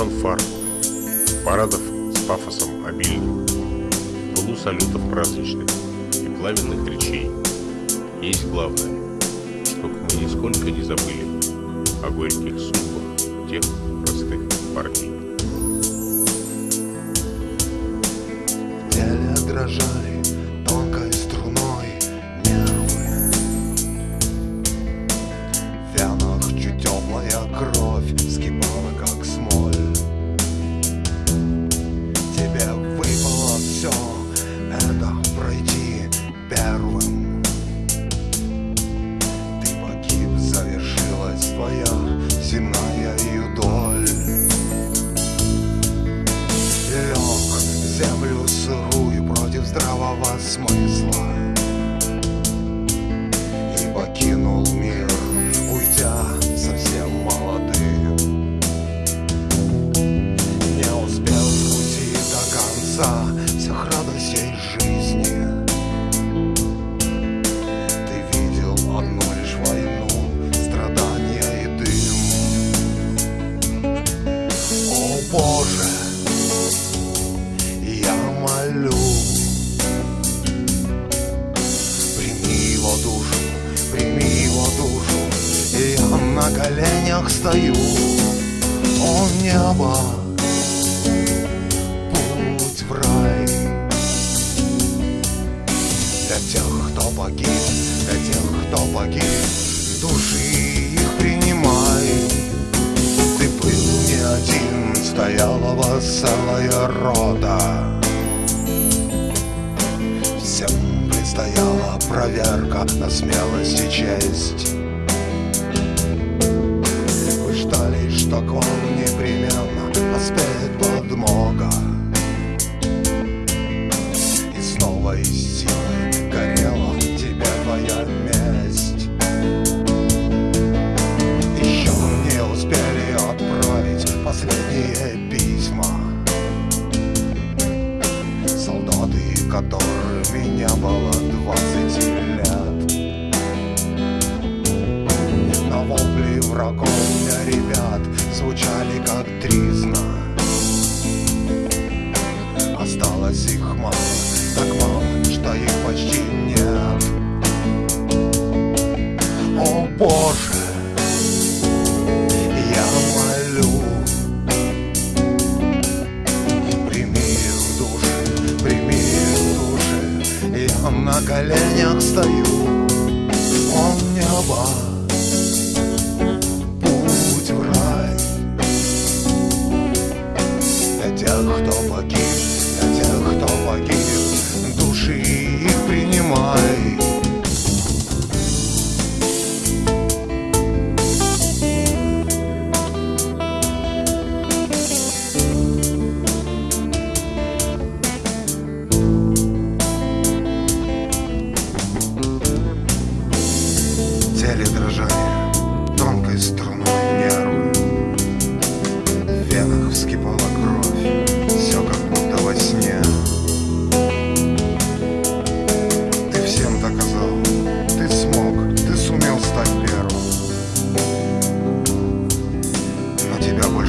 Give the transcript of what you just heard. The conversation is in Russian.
фанфар, парадов с пафосом обильным, в пылу салютов праздничных и пламенных речей. Есть главное, чтобы мы нисколько не забыли о горьких судьбах 18 коленях стою. О небо, путь в рай. Для тех, кто погиб, для тех, кто погиб Души их принимай. Ты был не один, стояла вас целая рота. Всем предстояла проверка на смелость и честь ждали, что к вам непременно поспеет подмога. И снова из силы горела тебе твоя месть. Еще не успели отправить последние письма. Солдаты, которым не было двадцати лет. На вопли врагов для ребят звучали как тризна Осталось их мало, так мало, что их почти нет. О Боже, я молю Прими души, прими души Я на коленях стою О небо теле дрожание Тонкой струной не орую В венах вскипала кровь Все как будто во сне. Ты всем доказал Ты смог, ты сумел стать первым. Но тебя бы